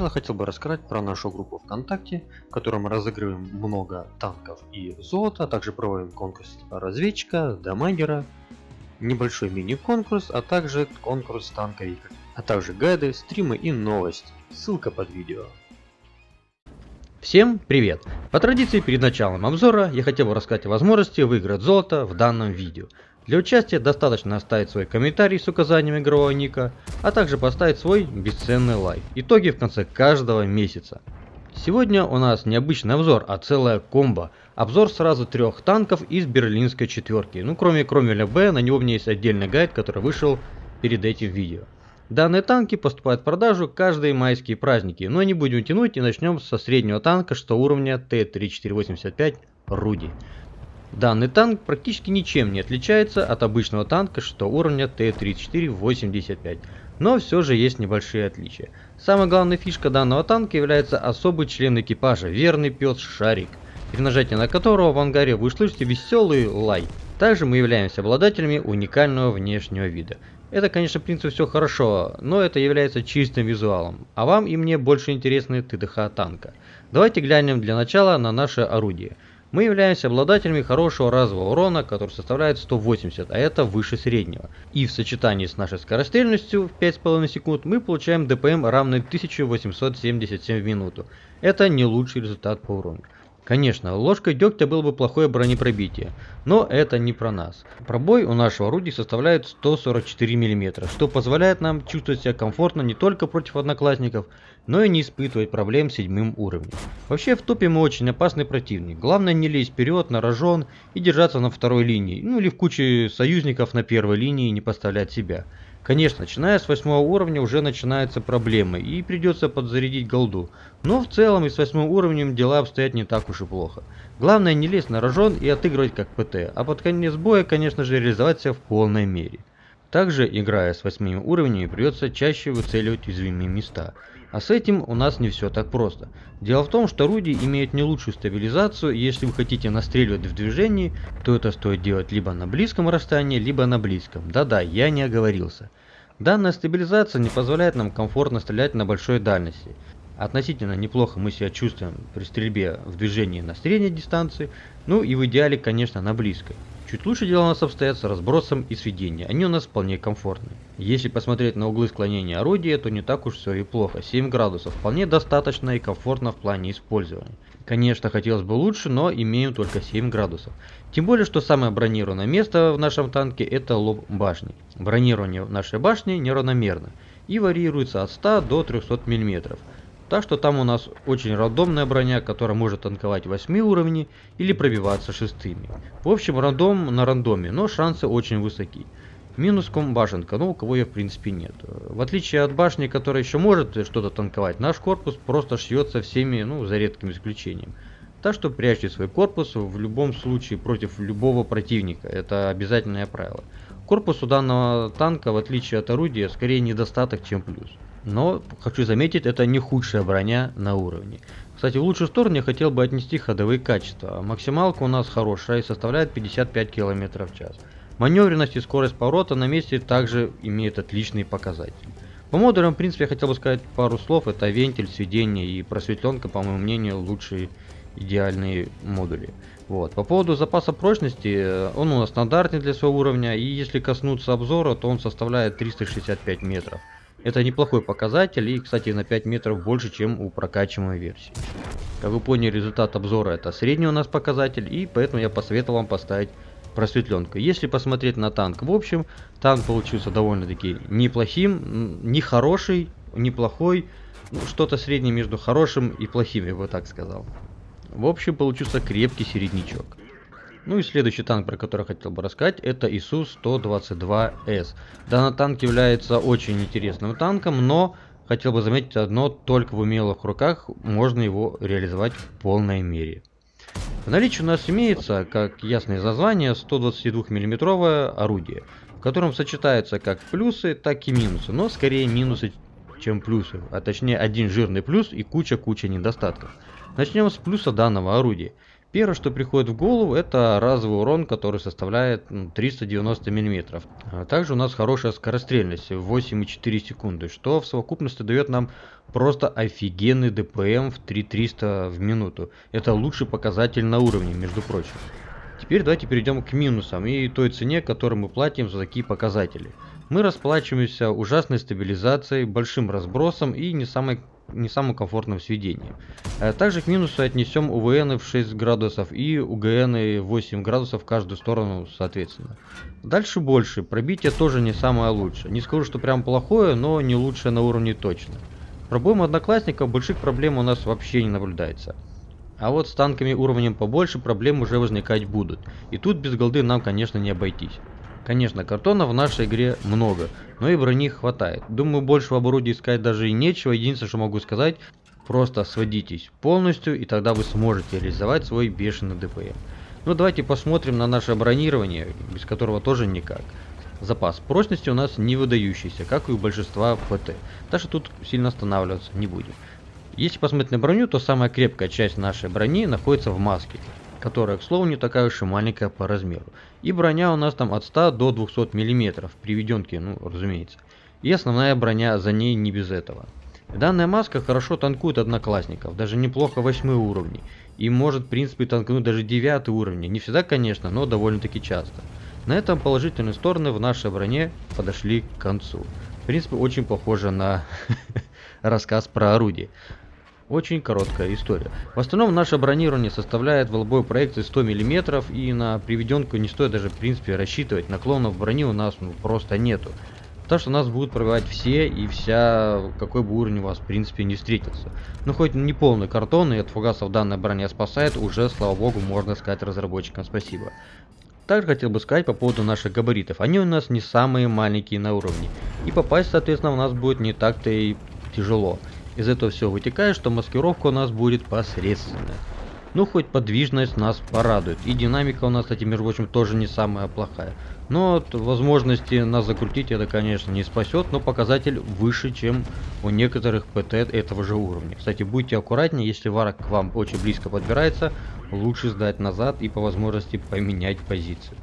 начала хотел бы рассказать про нашу группу ВКонтакте, в которой мы разыгрываем много танков и золота, а также проводим конкурс разведчика, дамагера, небольшой мини-конкурс, а также конкурс танковика, а также гайды, стримы и новости. Ссылка под видео. Всем привет! По традиции перед началом обзора я хотел бы рассказать о возможности выиграть золото в данном видео. Для участия достаточно оставить свой комментарий с указанием игрового ника, а также поставить свой бесценный лайк. Итоги в конце каждого месяца. Сегодня у нас не обычный обзор, а целая комбо. Обзор сразу трех танков из берлинской четверки. Ну кроме Кромеля Б, на него у меня есть отдельный гайд, который вышел перед этим видео. Данные танки поступают в продажу каждые майские праздники, но не будем тянуть и начнем со среднего танка, что уровня Т-3485 Руди. Данный танк практически ничем не отличается от обычного танка, что уровня Т-3485, но все же есть небольшие отличия. Самая главная фишка данного танка является особый член экипажа, верный пес Шарик, при нажатии на которого в ангаре вы услышите веселый лай. Также мы являемся обладателями уникального внешнего вида. Это, конечно, в принципе все хорошо, но это является чистым визуалом, а вам и мне больше интересны ТДХ танка. Давайте глянем для начала на наше орудие. Мы являемся обладателями хорошего разового урона, который составляет 180, а это выше среднего. И в сочетании с нашей скорострельностью в 5,5 секунд мы получаем ДПМ равный 1877 в минуту. Это не лучший результат по урону. Конечно, ложкой дегтя было бы плохое бронепробитие, но это не про нас. Пробой у нашего орудия составляет 144 мм, что позволяет нам чувствовать себя комфортно не только против одноклассников, но и не испытывать проблем с седьмым уровнем. Вообще в топе мы очень опасный противник, главное не лезть вперед на рожон и держаться на второй линии, ну или в куче союзников на первой линии не поставлять себя. Конечно, начиная с восьмого уровня уже начинаются проблемы и придется подзарядить голду. Но в целом и с восьмым уровнем дела обстоят не так уж и плохо. Главное не лезть на рожон и отыгрывать как ПТ, а под конец боя, конечно же, реализовать себя в полной мере. Также, играя с восьмыми уровнями, придется чаще выцеливать уязвимые места. А с этим у нас не все так просто. Дело в том, что орудие имеет не лучшую стабилизацию, если вы хотите настреливать в движении, то это стоит делать либо на близком расстоянии, либо на близком. Да-да, я не оговорился. Данная стабилизация не позволяет нам комфортно стрелять на большой дальности. Относительно неплохо мы себя чувствуем при стрельбе в движении на средней дистанции, ну и в идеале, конечно, на близкой. Чуть лучше дела у нас обстоят с разбросом и сведением, они у нас вполне комфортны. Если посмотреть на углы склонения орудия, то не так уж все и плохо, 7 градусов вполне достаточно и комфортно в плане использования. Конечно, хотелось бы лучше, но имеем только 7 градусов. Тем более, что самое бронированное место в нашем танке это лоб башни. Бронирование нашей башни неравномерно и варьируется от 100 до 300 мм. Так что там у нас очень рандомная броня, которая может танковать 8 уровней или пробиваться шестыми. В общем, рандом на рандоме, но шансы очень высоки. Минус комбашенка, ну у кого ее в принципе нет. В отличие от башни, которая еще может что-то танковать, наш корпус просто шьется всеми, ну за редким исключением. Так что прячьте свой корпус в любом случае против любого противника, это обязательное правило. Корпус у данного танка, в отличие от орудия, скорее недостаток, чем плюс. Но, хочу заметить, это не худшая броня на уровне. Кстати, в лучшую сторону я хотел бы отнести ходовые качества. Максималка у нас хорошая и составляет 55 км в час. Маневренность и скорость поворота на месте также имеют отличные показатели. По модулям, в принципе, я хотел бы сказать пару слов. Это вентиль, сведение и просветленка, по моему мнению, лучшие идеальные модули. Вот. По поводу запаса прочности, он у нас стандартный для своего уровня, и если коснуться обзора, то он составляет 365 метров. Это неплохой показатель и, кстати, на 5 метров больше, чем у прокачиваемой версии. Как вы поняли, результат обзора это средний у нас показатель, и поэтому я посоветовал вам поставить просветленку. Если посмотреть на танк в общем, танк получился довольно-таки неплохим, не хороший, неплохой, ну, что-то среднее между хорошим и плохим, я бы так сказал. В общем, получился крепкий середнячок. Ну и следующий танк, про который хотел бы рассказать, это ИСУ-122С. Данный танк является очень интересным танком, но хотел бы заметить одно, только в умелых руках можно его реализовать в полной мере. В наличии у нас имеется, как ясное из названия, 122 миллиметровое орудие, в котором сочетаются как плюсы, так и минусы, но скорее минусы, чем плюсы, а точнее один жирный плюс и куча-куча недостатков. Начнем с плюса данного орудия. Первое, что приходит в голову, это разовый урон, который составляет 390 мм. А также у нас хорошая скорострельность 8,4 секунды, что в совокупности дает нам просто офигенный ДПМ в 3300 в минуту. Это лучший показатель на уровне, между прочим. Теперь давайте перейдем к минусам и той цене, которую мы платим за такие показатели. Мы расплачиваемся ужасной стабилизацией, большим разбросом и не самой не самым комфортным сведением. Э, также к минусу отнесем УВН в 6 градусов и УГН 8 градусов в каждую сторону соответственно. Дальше больше, пробитие тоже не самое лучшее. Не скажу, что прям плохое, но не лучшее на уровне точно. Пробоем одноклассников больших проблем у нас вообще не наблюдается. А вот с танками уровнем побольше проблем уже возникать будут. И тут без голды нам конечно не обойтись. Конечно, картона в нашей игре много, но и брони хватает. Думаю, больше в обороте искать даже и нечего. Единственное, что могу сказать, просто сводитесь полностью, и тогда вы сможете реализовать свой бешеный ДПМ. Ну давайте посмотрим на наше бронирование, без которого тоже никак. Запас прочности у нас не выдающийся, как и у большинства ПТ. Так что тут сильно останавливаться не будем. Если посмотреть на броню, то самая крепкая часть нашей брони находится в маске которая, к слову, не такая уж и маленькая по размеру. И броня у нас там от 100 до 200 мм, приведенки, ну, разумеется. И основная броня за ней не без этого. Данная маска хорошо танкует одноклассников, даже неплохо 8 уровней. И может, в принципе, танкнуть даже 9 уровни. Не всегда, конечно, но довольно-таки часто. На этом положительные стороны в нашей броне подошли к концу. В принципе, очень похоже на рассказ про орудие. Очень короткая история. В основном наше бронирование составляет волбой проекции 100 мм и на приведенку не стоит даже в принципе рассчитывать. Наклонов брони у нас ну, просто нету. Так что нас будут пробивать все и вся, какой бы уровень у вас в принципе не встретился. Ну хоть не полный картон и от фугасов данная броня спасает, уже слава богу можно сказать разработчикам спасибо. Также хотел бы сказать по поводу наших габаритов. Они у нас не самые маленькие на уровне. И попасть соответственно у нас будет не так-то и тяжело. Из этого все вытекает, что маскировка у нас будет посредственная. Ну, хоть подвижность нас порадует. И динамика у нас, кстати, между прочим, тоже не самая плохая. Но от возможности нас закрутить это, конечно, не спасет, но показатель выше, чем у некоторых ПТ этого же уровня. Кстати, будьте аккуратнее, если варок к вам очень близко подбирается, лучше сдать назад и по возможности поменять позицию.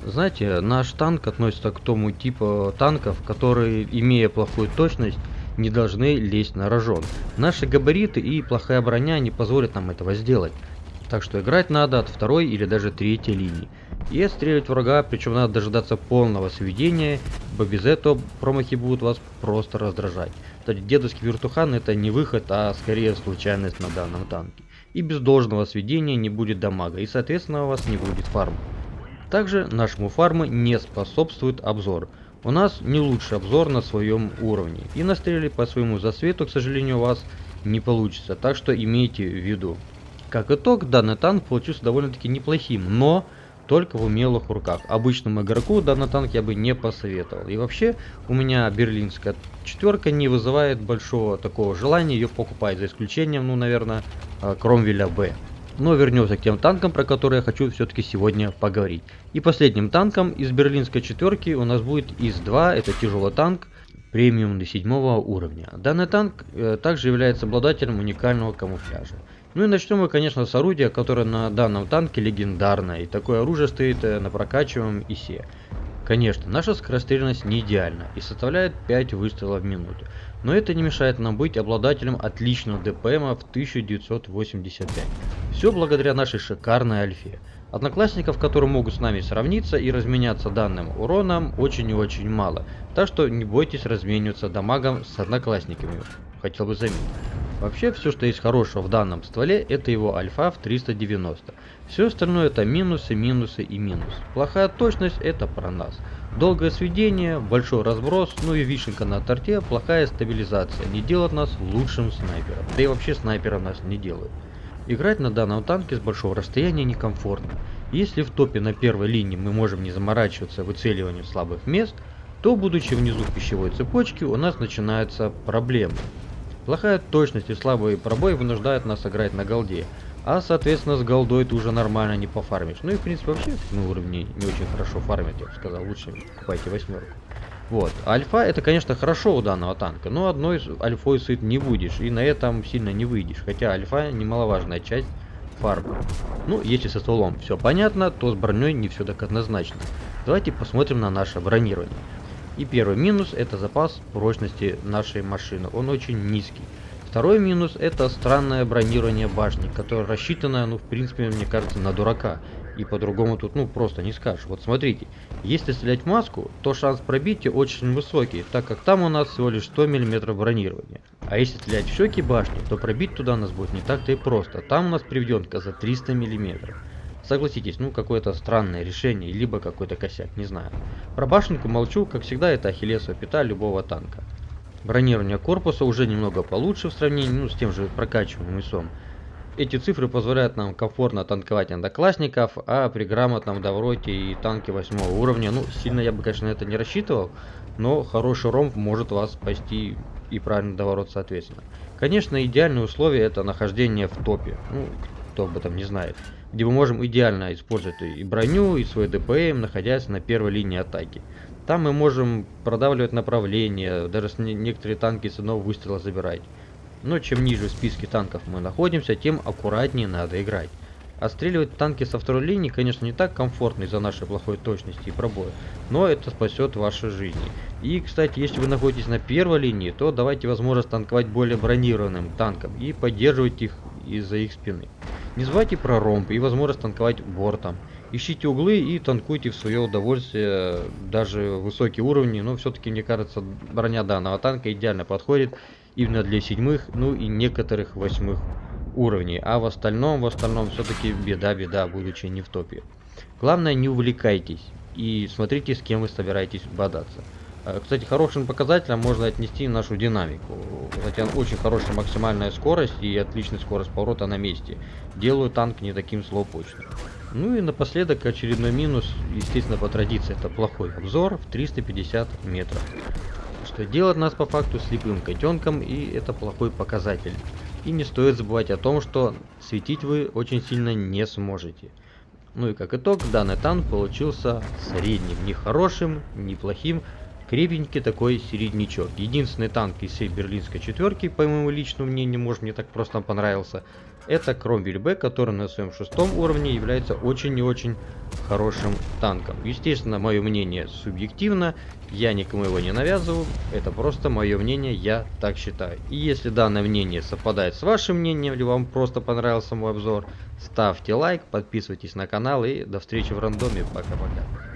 Знаете, наш танк относится к тому типу танков, которые, имея плохую точность, не должны лезть на рожон. Наши габариты и плохая броня не позволят нам этого сделать. Так что играть надо от второй или даже третьей линии. И отстреливать врага, причем надо дожидаться полного сведения, ибо без этого промахи будут вас просто раздражать. Кстати, дедовский вертухан это не выход, а скорее случайность на данном танке. И без должного сведения не будет дамага, и соответственно у вас не будет фарма. Также нашему фарму не способствует обзор. У нас не лучший обзор на своем уровне. И настрелить по своему засвету, к сожалению, у вас не получится. Так что имейте в виду. Как итог, данный танк получился довольно-таки неплохим, но только в умелых руках. Обычному игроку данный танк я бы не посоветовал. И вообще, у меня берлинская четверка не вызывает большого такого желания ее покупать, за исключением, ну, наверное, э, Кромвеля Б. Но вернемся к тем танкам, про которые я хочу все-таки сегодня поговорить. И последним танком из берлинской четверки у нас будет ИС-2, это тяжелый танк, премиум до седьмого уровня. Данный танк э, также является обладателем уникального камуфляжа. Ну и начнем мы, конечно, с орудия, которое на данном танке легендарное, и такое оружие стоит э, на прокачиваемом ИСе. Конечно, наша скорострельность не идеальна и составляет 5 выстрелов в минуту, но это не мешает нам быть обладателем отличного ДПМа в 1985. Все благодаря нашей шикарной альфе. Одноклассников, которые могут с нами сравниться и разменяться данным уроном, очень и очень мало, так что не бойтесь размениваться дамагом с одноклассниками, хотел бы заметить. Вообще, все, что есть хорошего в данном стволе, это его альфа в 390. Все остальное это минусы, минусы и минус. Плохая точность это про нас. Долгое сведение, большой разброс, ну и вишенка на торте, плохая стабилизация. Не делает нас лучшим снайпером. Да и вообще снайпера нас не делают. Играть на данном танке с большого расстояния некомфортно. Если в топе на первой линии мы можем не заморачиваться выцеливанием слабых мест, то будучи внизу пищевой цепочки у нас начинаются проблемы. Плохая точность и слабый пробой вынуждают нас играть на голде, а соответственно с голдой ты уже нормально не пофармишь. Ну и в принципе вообще на уровне не очень хорошо фармить, я бы сказал, лучше покупайте восьмерку. Вот, альфа это конечно хорошо у данного танка, но одной альфой сыт не будешь и на этом сильно не выйдешь, хотя альфа немаловажная часть фарбы. Ну, если со стволом все понятно, то с броней не все так однозначно. Давайте посмотрим на наше бронирование. И первый минус это запас прочности нашей машины, он очень низкий. Второй минус это странное бронирование башни, которое рассчитано, ну в принципе, мне кажется, на дурака. И по-другому тут, ну, просто не скажешь. Вот смотрите, если стрелять маску, то шанс пробития очень высокий, так как там у нас всего лишь 100 мм бронирования. А если стрелять в щеки башни, то пробить туда нас будет не так-то и просто. Там у нас приведенка за 300 мм. Согласитесь, ну какое-то странное решение, либо какой-то косяк, не знаю. Про башенку молчу, как всегда это ахиллесова пята любого танка. Бронирование корпуса уже немного получше в сравнении ну, с тем же прокачиваемым ИСом. Эти цифры позволяют нам комфортно танковать одноклассников, а при грамотном довроте и танке 8 уровня, ну сильно я бы конечно это не рассчитывал, но хороший ромб может вас спасти и правильно доворот соответственно. Конечно идеальные условия это нахождение в топе, ну кто об этом не знает где мы можем идеально использовать и броню, и свой ДПМ, находясь на первой линии атаки. Там мы можем продавливать направление, даже некоторые танки с одного выстрела забирать. Но чем ниже в списке танков мы находимся, тем аккуратнее надо играть. Отстреливать танки со второй линии, конечно, не так комфортно из-за нашей плохой точности и пробоя, но это спасет ваши жизни. И, кстати, если вы находитесь на первой линии, то давайте возможность танковать более бронированным танкам и поддерживать их из-за их спины. Не забывайте про ромб и возможность танковать бортом. Ищите углы и танкуйте в свое удовольствие даже высокие уровни, но все-таки мне кажется броня данного танка идеально подходит именно для седьмых, ну и некоторых восьмых уровней, а в остальном, в остальном все-таки беда-беда, будучи не в топе. Главное не увлекайтесь и смотрите с кем вы собираетесь бодаться. Э, кстати, хорошим показателем можно отнести нашу динамику. Хотя очень хорошая максимальная скорость и отличная скорость поворота на месте. Делаю танк не таким слоупочным. Ну и напоследок очередной минус, естественно по традиции, это плохой обзор в 350 метров. Что делает нас по факту слепым котенком и это плохой показатель. И не стоит забывать о том, что светить вы очень сильно не сможете. Ну и как итог, данный танк получился средним, не хорошим, не плохим, Крепенький такой середнячок. Единственный танк из всей берлинской четверки, по моему личному мнению, может мне так просто понравился, это Кромвель Б, который на своем шестом уровне является очень и очень хорошим танком. Естественно, мое мнение субъективно, я никому его не навязываю, это просто мое мнение, я так считаю. И если данное мнение совпадает с вашим мнением, или вам просто понравился мой обзор, ставьте лайк, подписывайтесь на канал и до встречи в рандоме, пока-пока.